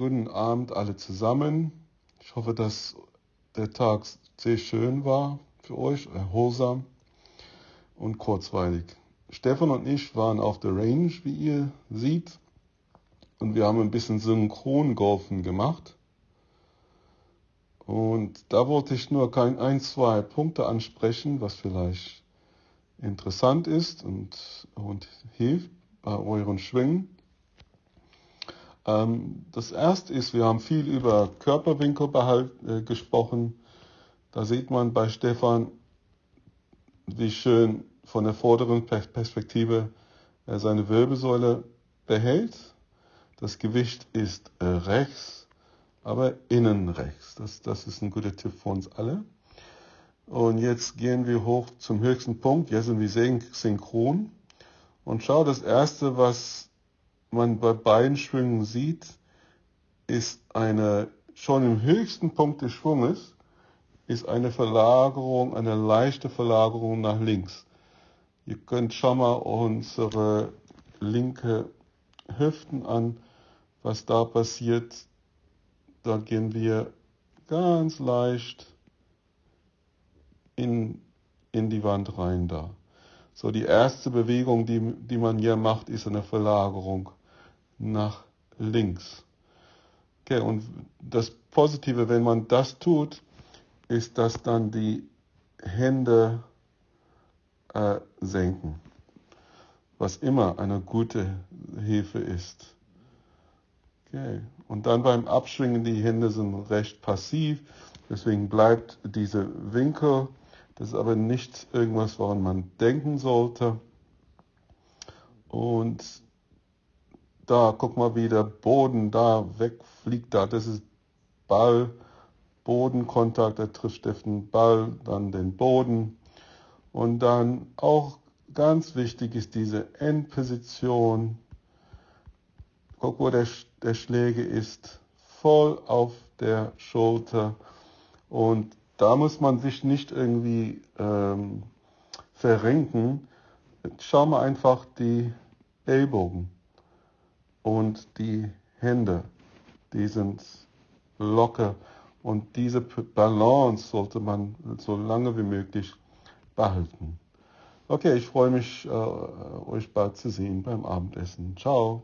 Guten Abend alle zusammen. Ich hoffe, dass der Tag sehr schön war für euch, erholsam und kurzweilig. Stefan und ich waren auf der Range, wie ihr seht, und wir haben ein bisschen Synchrongolfen gemacht. Und da wollte ich nur kein ein, zwei Punkte ansprechen, was vielleicht interessant ist und, und hilft bei euren Schwingen. Ähm, das erste ist, wir haben viel über Körperwinkelbehalt äh, gesprochen. Da sieht man bei Stefan, wie schön von der vorderen Perspektive er seine Wirbelsäule behält. Das Gewicht ist äh, rechts, aber innen rechts. Das, das ist ein guter Tipp für uns alle. Und jetzt gehen wir hoch zum höchsten Punkt. Jetzt sind wir synchron. Und schau, das erste, was man bei beiden Schwüngen sieht, ist eine, schon im höchsten Punkt des Schwunges, ist eine Verlagerung, eine leichte Verlagerung nach links. Ihr könnt schon mal unsere linke Hüften an, was da passiert. Da gehen wir ganz leicht in, in die Wand rein da. So, die erste Bewegung, die, die man hier macht, ist eine Verlagerung nach links. Okay, und das Positive, wenn man das tut, ist, dass dann die Hände äh, senken, was immer eine gute Hilfe ist. Okay. Und dann beim Abschwingen, die Hände sind recht passiv, deswegen bleibt dieser Winkel. Das ist aber nicht irgendwas, woran man denken sollte. Und da, guck mal, wie der Boden da wegfliegt. Da, das ist Ball, Bodenkontakt, er trifft den Ball, dann den Boden. Und dann auch ganz wichtig ist diese Endposition. Guck, wo der, der Schläger ist, voll auf der Schulter. Und da muss man sich nicht irgendwie ähm, verrenken. Schau mal einfach die Ellbogen und die Hände, die sind locker. Und diese Balance sollte man so lange wie möglich behalten. Okay, ich freue mich, äh, euch bald zu sehen beim Abendessen. Ciao.